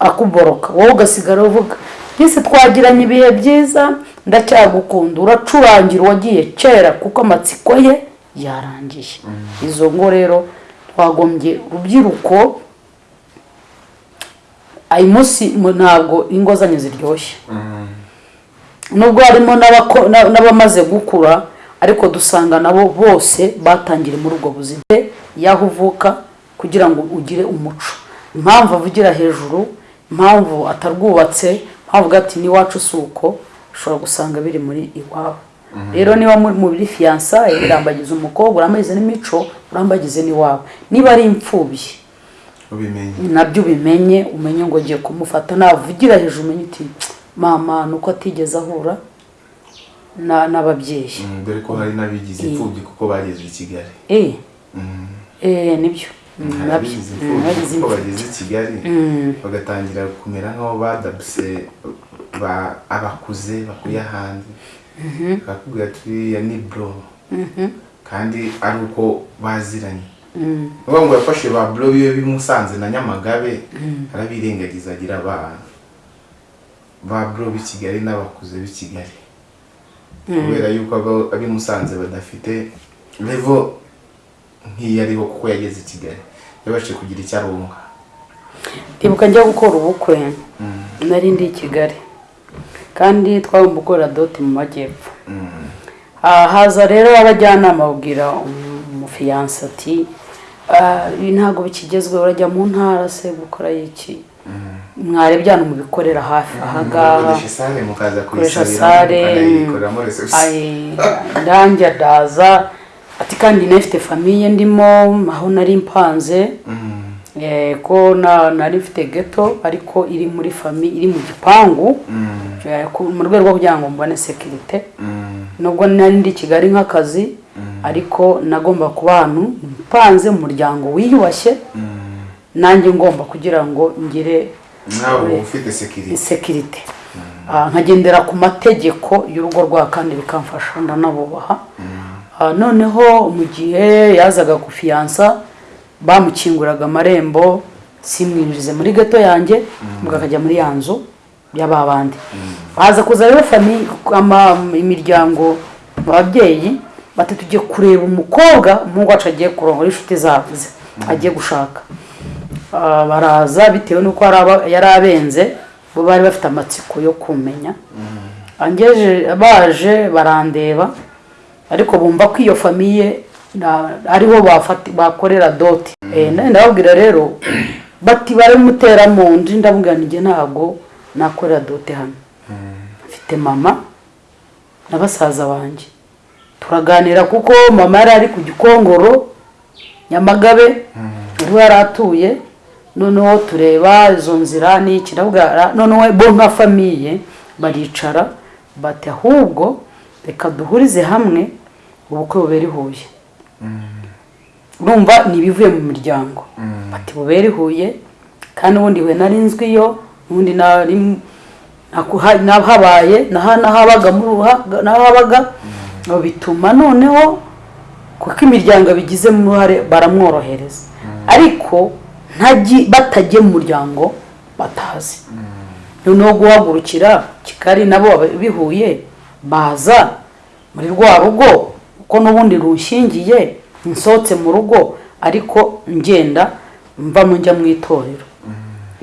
akuboroka. Wowe ugasigara uvuga mbese twagiranye ibihe byiza? Ndacyagukunda. Uracurangira uwagiye kera kuko amatsiko ye yarangiye izo ngo rero twagombye urubyiruko ayi munsi mu- ntabwo ingo zanyu ziryoshye nubwo harimo n'abamaze gukura ariko dusanga nabo bose batangire muri ubwo buzima. Y'aho uvuka kugira ngo ugire umuco. Impamvu avugira hejuru impamvu atarwubatse impamvu ati n'iwacu si uko ushobora gusanga biri muri iwabo. Rero niba muri fiyansaye urambagiza umukobwa urambagize n'imico urambagize n'iwabo. Niba ari imfubyi na byo ubimenye umenye ngo ugiye kumufata. Navugira hejuru umenye uti mama nuko atigeze ahura na- n'ababyeyi. Mm, dore ko hari n'abigize imfubyi kuko bageze i kigali. Eh. Mm. eh ni byo. Mm, bagize bageze i kigali bagatangira kumera nk'aho badabuse ba- abakuze bakuye ahandi. Bakakubwira ati uriya ni bro. Kandi ari uko baziranye. ni ngo yafashe ba bro biwe bimusanze na nyamagabe arabirengagiza agira abana ba bro b'i kigali n'abakuze b'i kigali. Kubera yuko ab'i musanze badafite levo nk'iyo ariho kuko yageze i kigali. Yabashije kugira icyo arunga ndibuka njya gukora ubukwe. Nari ndi i kigali. Kandi twagomba gukorera doti mu majyepfo. Mm. Ah, haza rero abajyanama babwira umufiyanse ati "Ah, ibi ntabwo bikigezweho urajya mu ntara se gukora iki mwarebye hano mubikorera hafi ahangaha mukaza koresha sale. ndanjye ndaza. Ati kandi nafite famiye ndimo aho nari mpanze. Eh, ko na- nari mfite geto ariko iri muri fami iri mu gipangu. Mm. eh, mu rwego rwo kugira ngo mbone sekirite nubwo nari ndi kigali nk'akazi ariko nagomba kuba ahantu mpanze mu muryango wiyubashye Mm. nanjye ngomba kugira ngo ngire sekirite sekirite Ah, nkagendera ku mategeko y'urugo rwa kandi bikamfasha ndanabubaha. Ah, noneho mu gihe yazaga kufiyansa bamukinguraga amarembo simwinjize muri gato yanjye ubwo akajya muri ya nzu y'aba bandi. Baza kuza rero imiryango ababyeyi bati tugiye kureba umukobwa umuhungu wacu agiye kurongora inshuti zabo ze agiye gushaka. Ah, baraza bitewe n'uko yari abenze bo bari bafite amatsiko yo kumenya. Baje barandeba ariko bumva ko iyo famiye ariho bakorera doti Eh, ndababwira rero bati baramutera mu nzu ndabwira njye ntabwo nakorera dote hano. Mfite mama na basaza banjye turaganira kuko mama yari ari ku gikongoro nyamagabe ni ho yari atuye noneho tureba izo nzira n'iki ndabwira noneho bo nka famiye baricara bati ahubwo reka duhurize hamwe ubukwe bubera i huye. Urumva ni ibivuye mu miryango. Bati bubera i huye kandi ubundi we nari nzwiyo ubundi nari ruha- nahabaga bituma noneho kuko imiryango abigizemo uruhare baramworohereza. Ariko ntagi batagiye mu muryango batazi. Noneho guhagurukira kigali nabo bihuye baza muri rwa rugo kuko n'ubundi rushingiye nsohotse mu rugo ariko ngenda mvamo njya mu itorero.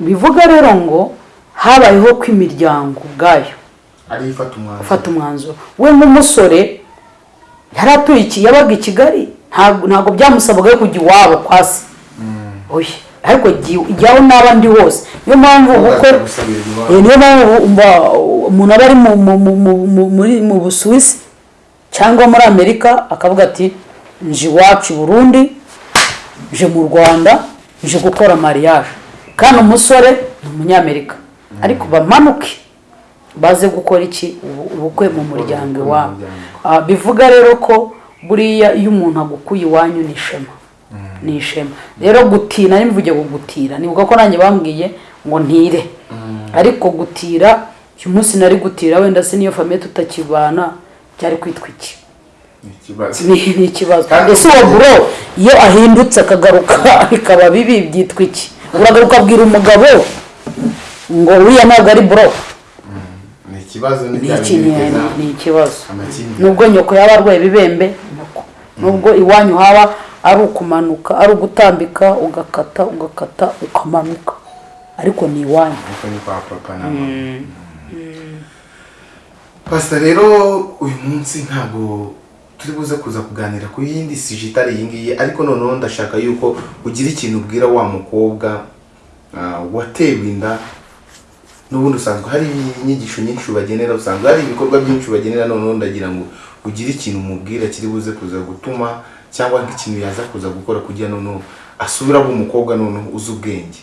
Bivuga rero ngo habayeho ko imiryango ubwayo ariyo ifata umwanzuro. We nk'umusore yari atuye iki yabaga i kigali. Ntabwo byamusabaga kujya iwabo kwa se. Oya ariko jya- jyaho n'aba ndi hose. Niyo mpamvu ubukwe. Eh, niyo mpamvu umuntu aba ari mu busuwisi cyangwa muri amerika akavuga ati nje iwacu i burundi nje mu rwanda nje gukora mariage. Kandi umusore ni umunyamerika. Ariko bamanuke baze gukora iki? Ubu- ubukwe mu muryango mu iwabo. Ah, bivuga rero ko buriya iyo umuntu agukuye iwanyu ni ishema. Ni ishema. Rero gutina nimvuge ngo gutira. Nibuka ko nanjye bambwiye ngo ntire. Ariko gutira uyu munsi nari gutira wenda se niyo famiye tutakibana byari kwitwa iki? Ni ikibazo. Ese uwo buro iyo ahindutse akagaruka bikaba bibi byitwa iki? Uragaruka abwira umugabo ngo uriya ntabwo ari buro ikibazo ni ikibazo. Nubwo nyoko yaba arwaye ibibembe nyoko. Nubwo iwanyu haba ari ukumanuka ari ugutambika ugakata ugakata ukamanuka. Ariko ni iwanyu. Na mama. Pasita rero uyu munsi ntabwo turi buze kuza kuganira ku yindi sije itari iyi ngiyi ariko noneho ndashaka yuko ugira ikintu ubwira wa mukobwa ah, watewe inda n'ubundi usanzwe hari inyigisho nyinshi ubagenera usanzwe hari ibikorwa byinshi ubagenera noneho ndagira ngo ugire ikintu umubwira kiri buze kuza gutuma cyangwa nk'ikintu yaza kuza gukora kugira noneho asubire aba umukobwa noneho uzi ubwenge.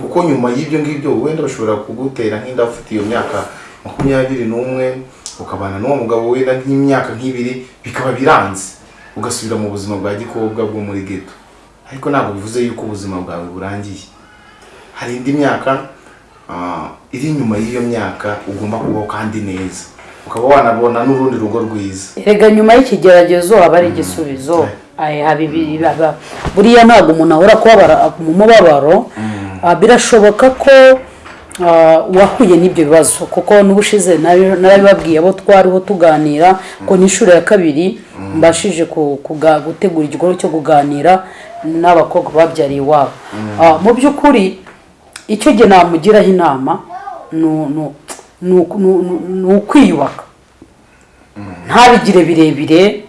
Kuko nyuma y'ibyo ngibyo wenda bashobora kugutera nk'inda ufite iyo myaka makumyabiri n'umwe ukabana n'uwo mugabo wenda nk'imyaka nk'ibiri bikaba biranze. Ugasubira mu buzima bwa gikobwa bwo muri geto ariko ntabwo bivuze yuko ubuzima bwawe burangiye. Hari indi myaka iri inyuma y'iyo myaka ugomba kubaho kandi neza. Ukaba wanabona n'urundi rugo rwiza. Erega nyuma y'ikigeragezo haba ari igisubizo. Haba- buriya ntabwo umuntu ahora kubabara mu mubabaro Ah, birashoboka ko ah, wahuye n'ibyo bibazo. Kuko n'ubushize narabibabwiye abo twariho tuganira ko n'inshuro ya kabiri mbashije gutegura igikorwa cyo kuganira n'abakobwa babyariye iwabo. Ah, mu by'ukuri icyo gihe namugiraho inama ni- ukwiyubaka. Ntabigire birebire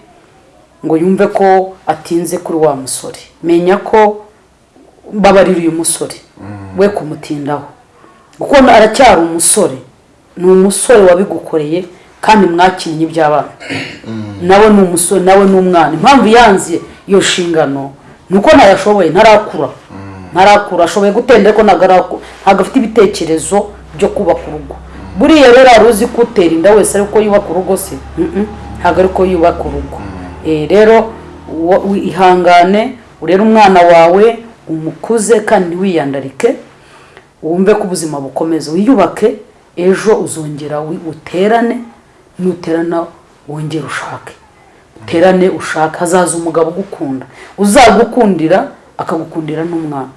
ngo yumve ko atinze kuri wa musore. Menya ko mbabarira uyu musore. We kumutindaho. Kuko aracyari umusore. Ni umusore wabigukoreye kandi mwakinnye iby'abana. Nawe ni umusore nawe ni umwana. Impamvu yanze iyo nshingano ni uko ntayashoboye ntarakura. Ntarakura ashoboye gutenda ariko ntabwo afite ibitekerezo byo kubaka urugo. Buriya rero hari uzi ko utera inda wese ariko yubaka urugo se? Ntabwo ariko yubaka urugo. Eh, rero ihangane urere umwana wawe umukuze kandi ntiwiyandarike wumve ko ubuzima bukomeza. Wiyubake ejo uzongera uterane nuterana wongere ushake. Uterane ushake. Hazaza umugabo ugukunda. Uzagukundira akagukundira n'umwana.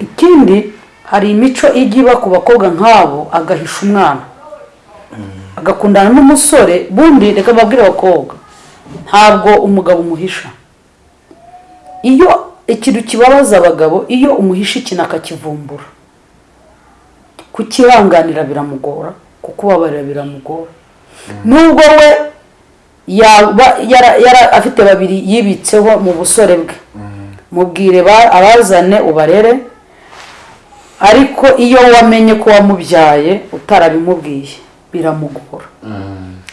Ikindi hari imico ijya iba ku bakobwa nk'abo agahisha umwana. Agakundana n'umusore bundi reka mbabwire abakobwa ntabwo umugabo umuhisha. Iyo ikintu kibabaza abagabo iyo umuhisha ikintu akakivumbura. Kukihanganira biramugora kukubabarira biramugora. Nubwo we yaba afite babiri yibitseho mu busore bwe. Mubwire ba- abazane ubarere ariko iyo wamenye ko wamubyaye utarabimubwiye biramugora.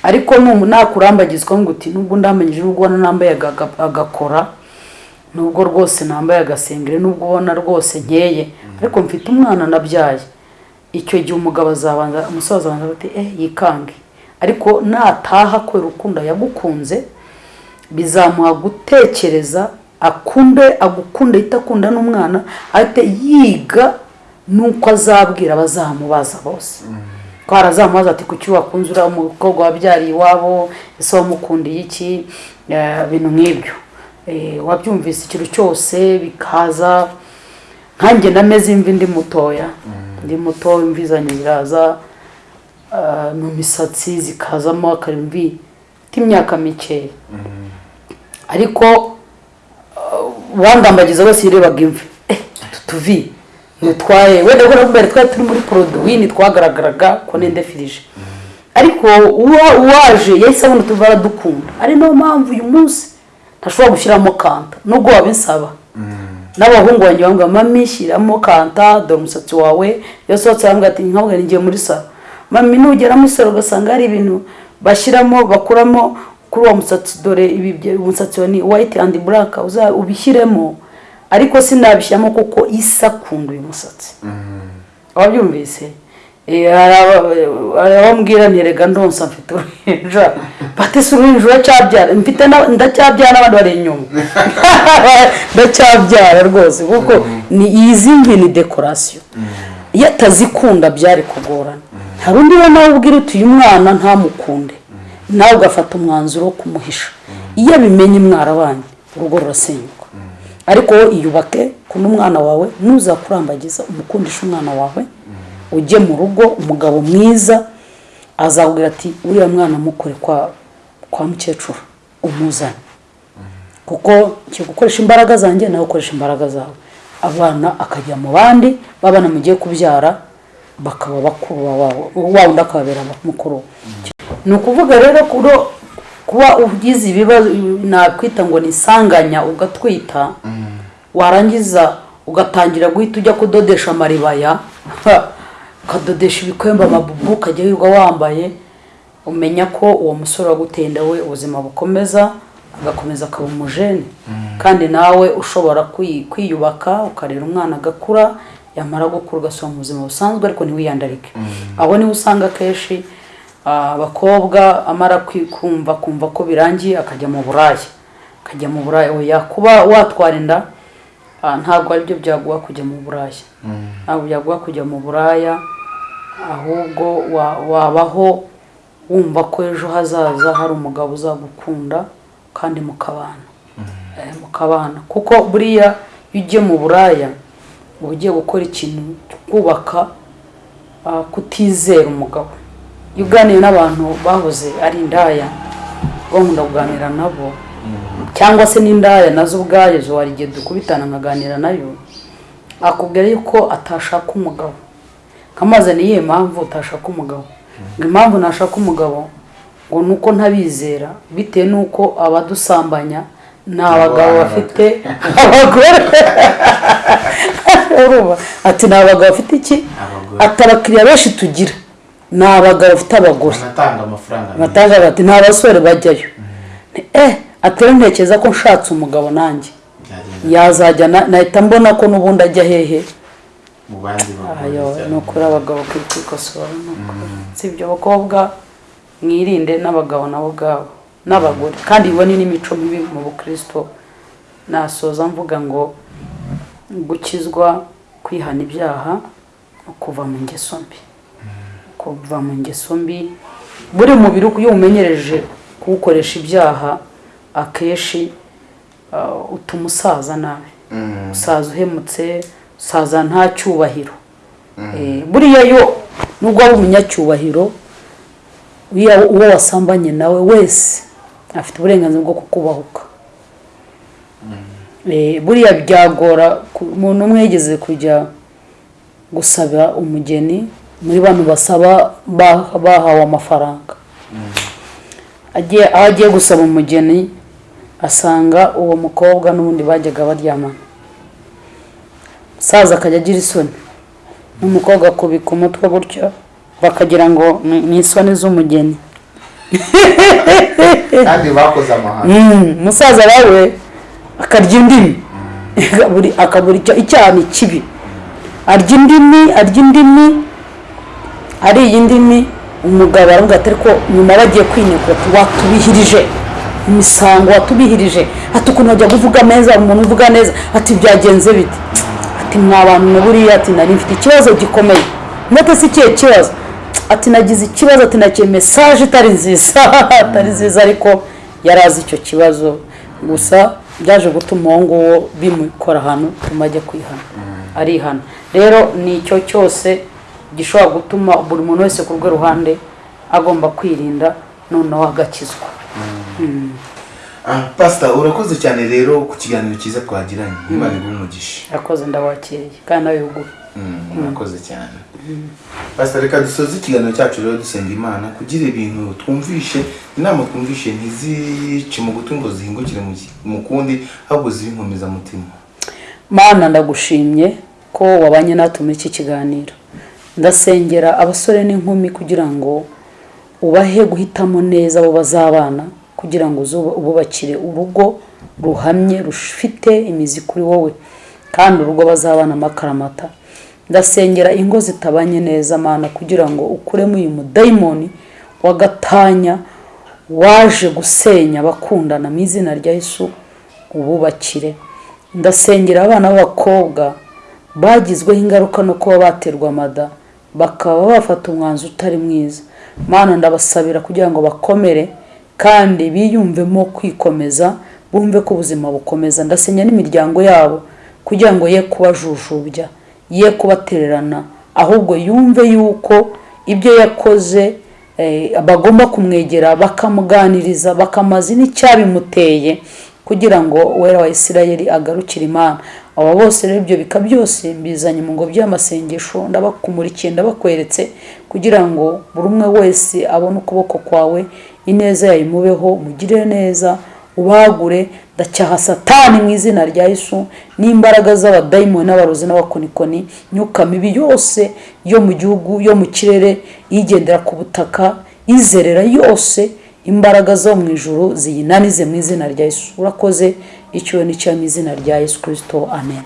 Ariko numu nakurambagizwa ngo uti nubwo ndamanyije nubwo ubona nambaye aga- agakora nubwo rwose nambaye agasengere nubwo ubona rwose nkeye ariko mfite umwana nabyaye. Icyo gihe umugabo azabanza umusaza azabanza ati eh yikange. Ariko nataha kubera urukundo yagukunze bizamuha gutekereza akunde agukunde ahita akunda n'umwana ahite yiga nuko azabwira abazamubaza bose. Ko harazamubaza ati kuki wakunze uriya mukobwa wabyariye iwabo? Ese wamukundiye iki? Eh, ibintu nk'ibyo. Eh, wabyumvise ikintu cyose bikaza. Nkanjye nameze imvi ndi mutoya. Ndi muto imvi zanjye ziraza. Ah, mu misatsi zikazamo akarimvi mfite imyaka mikeya ariko wandambagiza wese yirebaga imvi. Eh tuvi ntitwaye. Wenda ko mbere twari turi muri poroduwi ntitwagaragaraga ko nendefirije ariko uwa- uwaje yahise abona utuvi aradukunda. Ari na yo mpamvu uyu munsi ntashobora gushyiramo kanta. Nubwo wabinsaba n'abahungu banjye bambwira mami shyiramo kanta dore umusatsi wawe. Iyo sohotse bambwira ati nkabwira ngiye muri salo. Mami nugera muri salo ugasanga hari ibintu bashyiramo bakuramo. Kuri uwo musatsi dore umusatsi wa ni white and black uza ubishyiremo. Ariko sinabishyiramo kuko isa akunda uyu musatsi. Wabyumvise? Eh, hari aba- hari abambwira ntirega ndonsa mfite uruhinja. Bati si uruhinja uracyabyara mfite ndacyabyara n'abandi bari inyuma. Ndacyabyara rwose kuko ni izi ngi ni dekorasiyo iyo atazikunda byari kugorana. Hari undi we nawe ubwira uti uyu mwana ntamukunde. Nawe ugafata umwanzuro wo kumuhisha. Iyo abimenye mwarabanye urugo rurasenyuka. Ariko wowe iyubake kunda umwana wawe nuzakurambagiza umukundisha umwana wawe ujye mu rugo umugabo mwiza azakubwira ati uriya mwana mukore kwa mukecuru umuzane. Kuko gukoresha imbaraga zanjye nawe ukoresha imbaraga zawe. Abana akajya mu bandi babana mugiye kubyara bakaba bakuru bawe wa wundi akababera mukuru ni ukuvuga rero kuba ugize ibibazo nakwita ngo ni isanganya ugatwita warangiza ugatangira guhita ujya kudodesha amaribaya ukadodesha ibikwembe amabubu ukajya wirirwa wambaye umenya ko uwo musore wagutenda we ubuzima bukomeza agakomeza akaba umujene. Kandi nawe ushobora kwi- kwiyubaka ukarera umwana agakura yamara gukura ugasubira mu buzima busanzwe ariko ntiwiyandarike. Aho ni ho usanga akenshi abakobwa amara kumva kumva ko birangiye akajya mu buraya akajya mu buraya oya kuba watwara inda ah, ntabwo ari byo byaguha kujya mu buraya ntabwo byaguha kujya mu buraya ahubwo wa- wabaho wumva ko ejo hazaza hari umugabo uzagukunda kandi mukabana. Eh, mukabana. Kuko buriya iyo ugiye mu buraya uba ugiye gukora ikintu kubaka ah, kutizera umugabo. Iyo uganiye n'abantu bahoze ari indaya bakunda kuganira nabo. Cyangwa se n'indaya na zo ubwayo hari igihe dukubitana nkaganira na yo akubwira yuko atashaka umugabo. Nkamaze ni iyihe mpamvu utashaka umugabo. Ngo impamvu ntashaka umugabo ngo ni uko ntabizera bitewe n'uko abadusambanya ni abagabo bafite abagore. Ati ni abagabo bafite iki? Abagore. ati abakiriya benshi tugira. Ni abagabo bafite abagore. Batanga bati nta basore bajyayo. Eh atari ntekereza ko nshatse umugabo nanjye. Yazajya na- nahita mbona ko n'ubundi ajya hehe. Ni ukuri abagabo kuri kwikosora ni ukuri. Si ibyo bakobwa mwirinde n'abagabo nabo ubwabo n'abagore. Kandi ibone n'imico mibi mu bukristo. Nasoza mvuga ngo gukizwa kwihana ibyaha no kuva mu ngeso mbi. Kuva mu ngeso mbi. Buri mubiri iyo umenyereje kuwukoresha ibyaha akenshi uh, utuma usaza nabi. Usaza uhemutse usaza nta cyubahiro. Eh, buriya yo nubwo waba umunyacyubahiro uwo wasambanye nawe wese afite uburenganzira bwo kukubahuka. Eh, buriya byagora umuntu umwe yigeze kujya gusaba umugeni muri bano basaba ba- bahawe amafaranga. Agiye aho agiye gusaba umugeni asanga uwo mukobwa n'ubundi bajyaga baryamana. Umusaza akajya agira isoni. N'umukobwa akubika umutwe gutyo bakagira ngo ni ni isoni z'umugeni. Kandi bakoze amahano Mm, umusaza nawe akarya indimi. Buri- akabura icyaha ni kibi. Arya indimi arya indimi ariye indimi umugabo aravuga ati ariko nyuma bagiye kwinekura ati watubihirije imisango watubihirije. Ati ukuntu wajya kuvuga neza umuntu uvuga neza. Ati byagenze bite? Ati mwa bantu buriya. Ati nari mfite ikibazo gikomeye. Ndetse si ikihe kibazo? Ati nagize ikibazo ati nakiye mesaje itari nziza atari nziza ariko yari azi icyo kibazo. Gusa byaje gutuma uwo nguwo bimukora ahantu bituma ajya kwihana arihana. Rero ni icyo cyose gishobora gutuma buri muntu wese ku rwe ruhande agomba kwirinda noneho agakizwa. Ah, pastor urakoze cyane rero ku kiganiro cyiza twagiranye. Imana iguhe umugisha. Yakoze ndabakeye kandi nawe wiguhe Mm, urakoze cyane. Pastor reka dusoze ikiganiro cyacu rero dusenga imana kugira ibintu twumvishe inama twumvishe ntizice mu gutwi ngo zihingukire mu ki- mu kundi ahubwo zibe inkomezamutima mana ndagushimye ko wabanye natwe muri iki kiganiro. Ndasengera abasore n'inkumi kugira ngo ubahe guhitamo neza abo bazabana kugira ngo ububakire urugo ruhamye rufite imizi kuri wowe kandi urugo bazabana amakaramata ndasengera ingo zitabanye neza mana kugira ngo ukuremo uyu mudayimoni wagatanya waje gusenya abakundana mu izina rya Yesu ububakire. Ndasengera abana b'abakobwa bagizweho ingaruka no kuba baterwa amada. Bakaba bafata umwanzuro utari mwiza. Mana ndabasabira kugira ngo bakomere kandi biyumvemo kwikomeza bumve ko ubuzima bukomeza. Ndasenya n'imiryango yabo kugira ngo ye kubajujubya ye kubatererana ahubwo yumve yuko ibyo yakoze eh, bagomba kumwegera bakamuganiriza bakamazi n'icyabimuteye kugira ngo uwera wa isirayeli agarukire imana. Aba bose rero ibyo bika byose mbizanye mu ngobyi y'amasengesho ndabakumurikiye ndabakweretse kugira ngo buri umwe wese abone ukuboko kwawe ineza yayimubeho mugirire neza ubagure. Ndacyaha satani mu izina rya Yesu n'imbaraga z'abadayimoni n'abarozi n'abakonikoni myuka mibi yose yo mu gihugu yo mu kirere igendera ku butaka izerera yose imbaraga zo mu ijuru ziyinanize mu izina rya Yesu. Urakoze icyuho n'icyo mu izina rya Yesu kirisito amen.